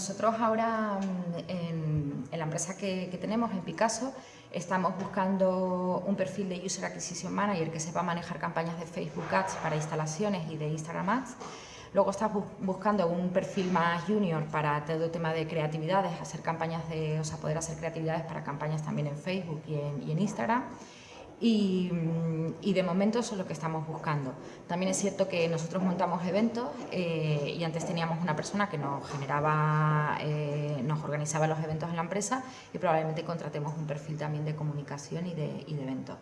nosotros ahora mm, en, la empresa que, tenemos, en Picasso, estamos buscando un perfil de User Acquisition Manager que sepa manejar campañas de Facebook Ads para instalaciones y de Instagram Ads. Luego estamos buscando un perfil más junior para todo el tema de creatividades, hacer campañas de, o sea, poder hacer creatividades para campañas también en Facebook y en Instagram. Mm, y, de momento eso es lo que estamos buscando. También es cierto que nosotros montamos eventos eh, y antes teníamos una persona que nos generaba, eh, nos organizaba los eventos en la empresa y probablemente contratemos un perfil también de comunicación y de, y de eventos.